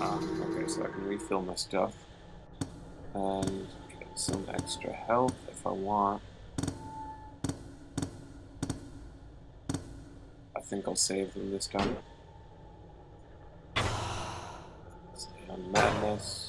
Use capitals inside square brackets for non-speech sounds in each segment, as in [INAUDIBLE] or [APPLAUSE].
Ah, okay, so I can refill my stuff. And get some extra health if I want. I think I'll save them this time. Stay on madness.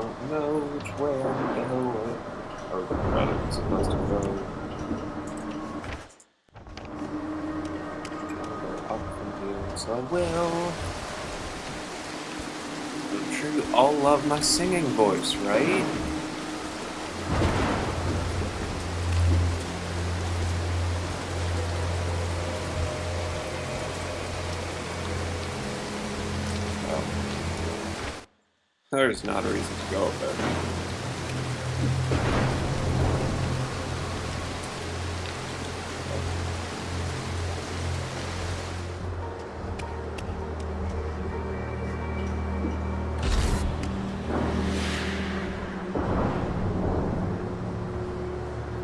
Don't know which way I'm going, or rather, I'm supposed to go. Go up from here, so I will. Sure all love my singing voice, right? There's not a reason to go there.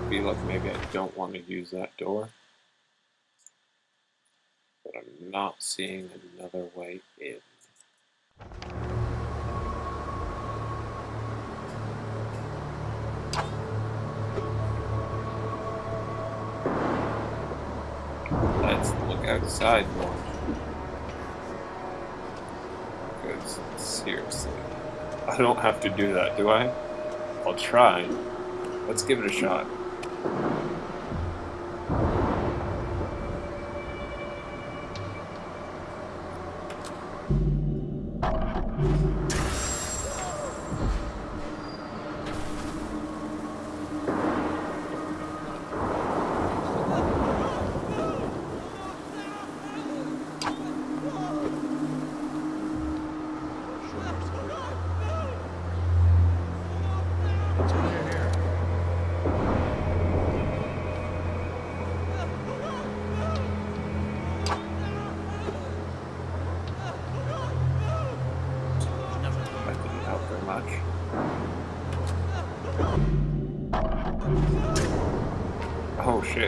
feel like maybe I don't want to use that door. But I'm not seeing another way in. Outside more. Because, seriously, I don't have to do that, do I? I'll try. Let's give it a shot.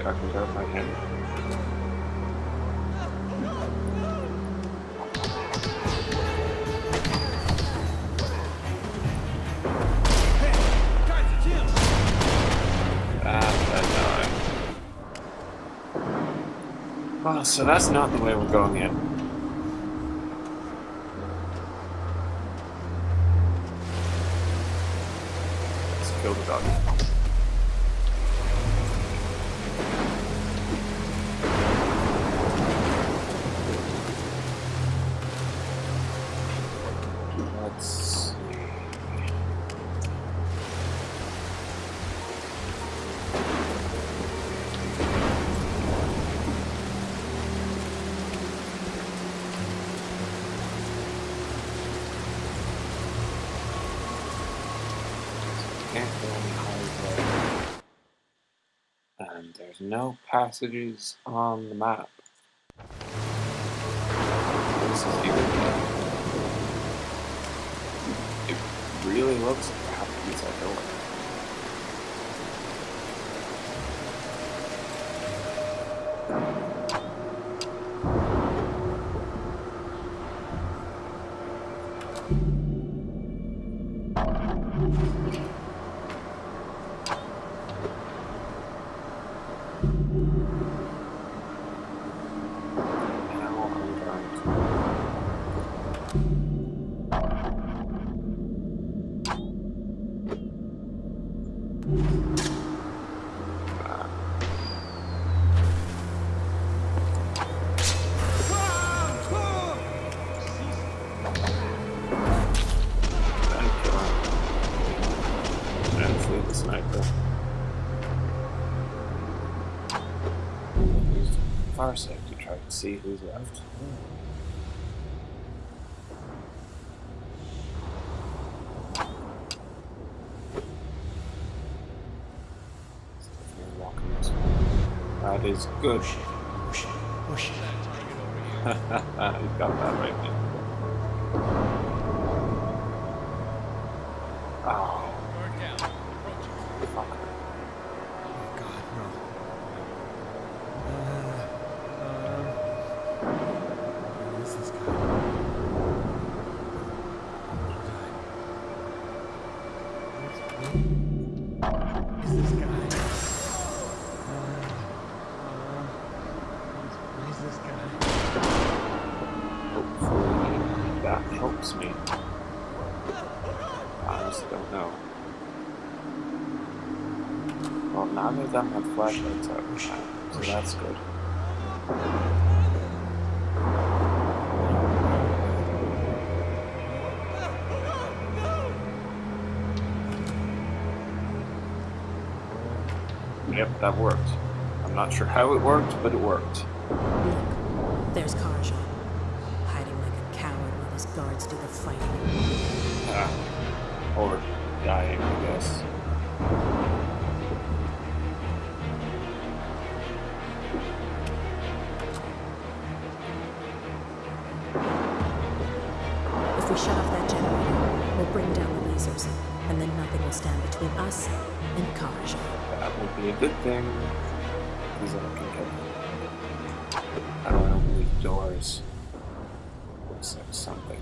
Can grab my hand. Ah, so that's not the way we're going in. There's no passages on the map. This is even It really looks like a use that door. See who's left. That is good. Push it, push it, push it. got that right, man. Oh, Guard down. Approaching. fuck. Oh God, no. Uh, um, who is this guy? Who is this guy? Uh, uh, who is this guy? Hopefully that helps me. I honestly don't know. Well, none of them have flashlights out, so that's good. Yep, that worked. I'm not sure how it worked, but it worked. Look, there's Karajan, hiding like a coward while his guards do the fighting. Ah, or dying, I guess. If we shut off that generator, we'll bring down the lasers, and then nothing will stand between us and Karajan. That would be a good thing, because I can get I don't know the doors. Looks like something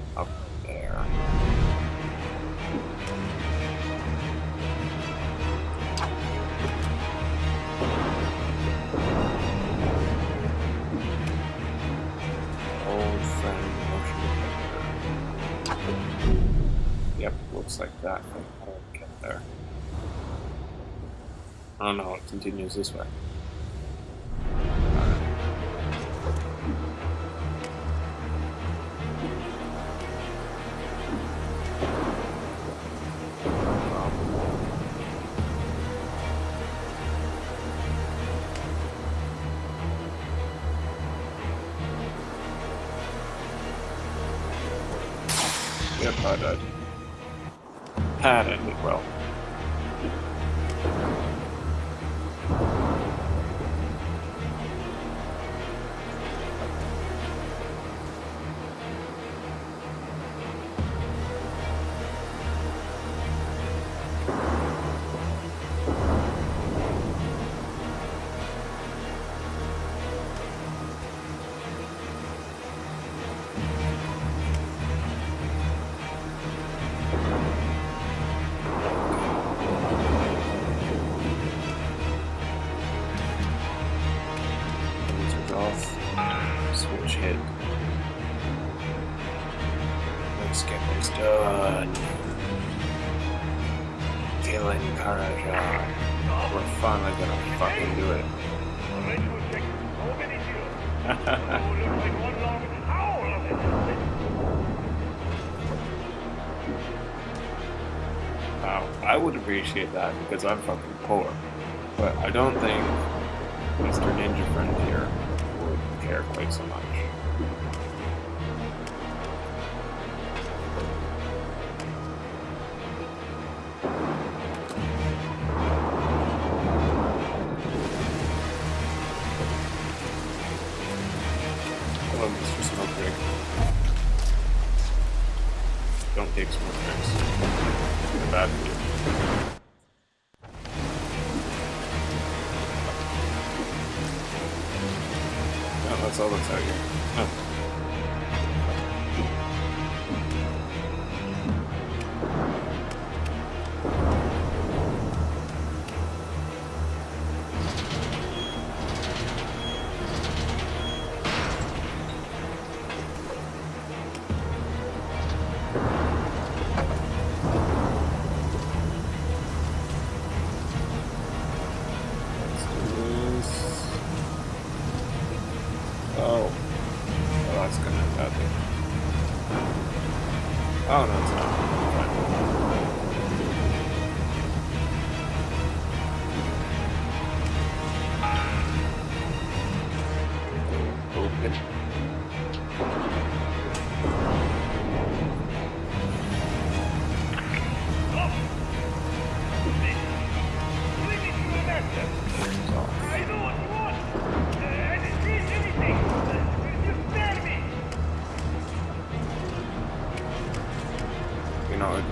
Yep, looks like that. How do I get there? Oh no, it continues this way. Yep, I died. Ended well. Appreciate that because I'm fucking poor. But I don't think Mr. Ninja Friend here would care quite so much. Mr. Don't take smoke rigs. Bad. That's all that's out here.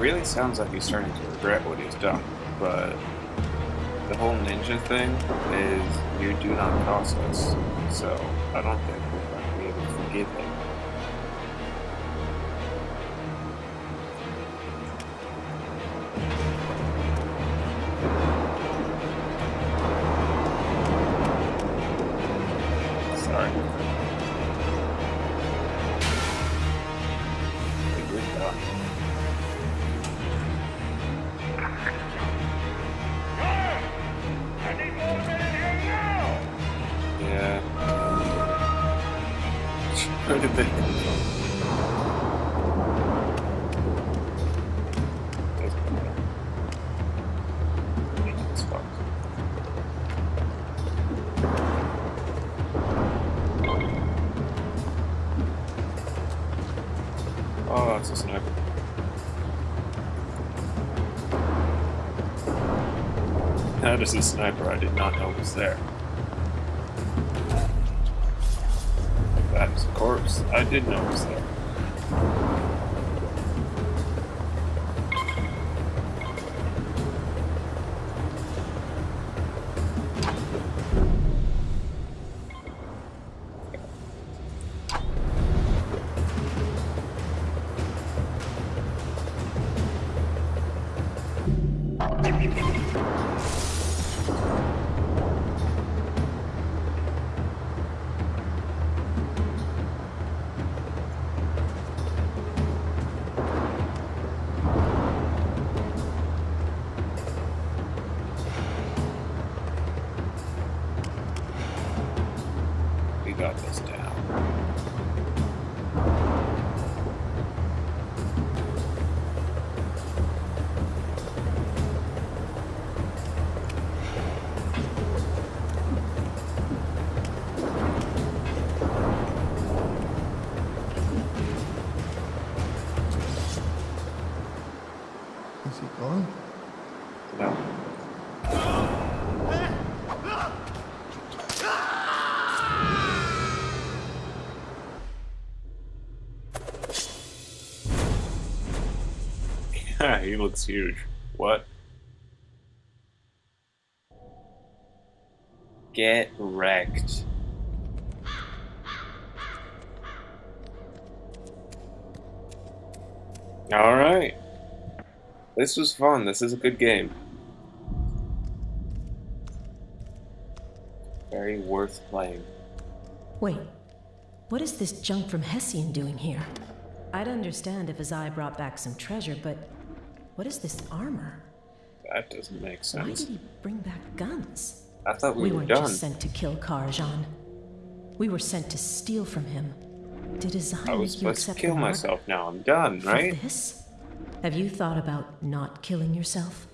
Really sounds like he's starting to regret what he's done, but the whole ninja thing is you do not us, so I don't think we're going to be able to forgive him. Oh, it's a sniper. That is a sniper I did not know was there. That a corpse. I did know was there. [LAUGHS] he looks huge. What? Get wrecked. Alright. This was fun. This is a good game. Very worth playing. Wait, what is this junk from Hessian doing here? I'd understand if Azai brought back some treasure, but what is this armor? That doesn't make sense. Why did he bring back guns? I thought we, We were weren't done. just sent to kill Karajan. We were sent to steal from him. Did Azai I was make you supposed to kill myself now. I'm done, for right? this? Have you thought about not killing yourself?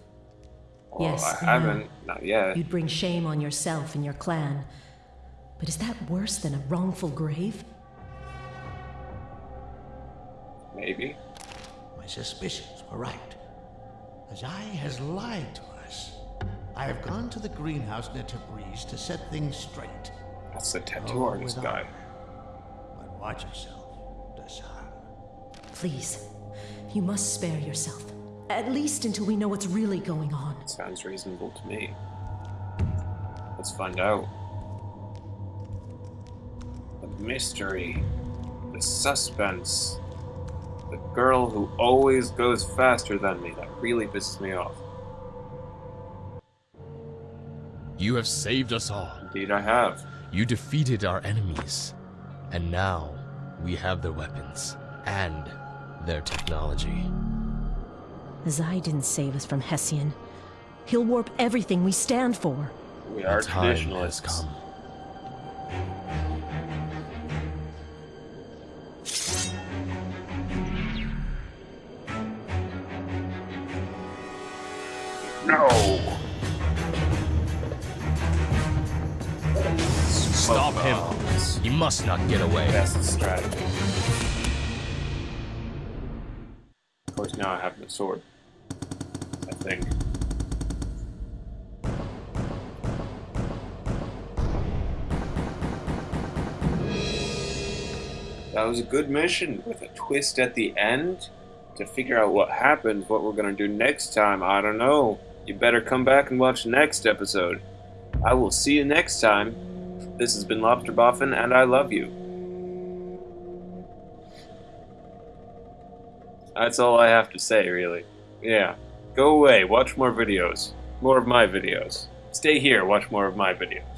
Well, Yes, I I haven't. Not yet. You'd bring shame on yourself and your clan. But is that worse than a wrongful grave? Maybe. My suspicions were right. Azai has lied to us. I have gone to the greenhouse near Tabriz to set things straight. That's the tattoo Oh, artist with guy. But watch yourself, Dasar. Please, you must spare yourself. At least until we know what's really going on. Sounds reasonable to me. Let's find out. The mystery. The suspense. The girl who always goes faster than me. That really pisses me off. You have saved us all. Indeed, I have. You defeated our enemies. And now we have their weapons and their technology. Azai didn't save us from Hessian. He'll warp everything we stand for. We The are time has come. Stop him. You must not get away. That's the strategy. Of course, now I have the sword. I think. That was a good mission with a twist at the end to figure out what happens, what we're gonna do next time, I don't know. You better come back and watch the next episode. I will see you next time. This has been Lobster Boffin, and I love you. That's all I have to say, really. Yeah. Go away, watch more videos. More of my videos. Stay here, watch more of my videos.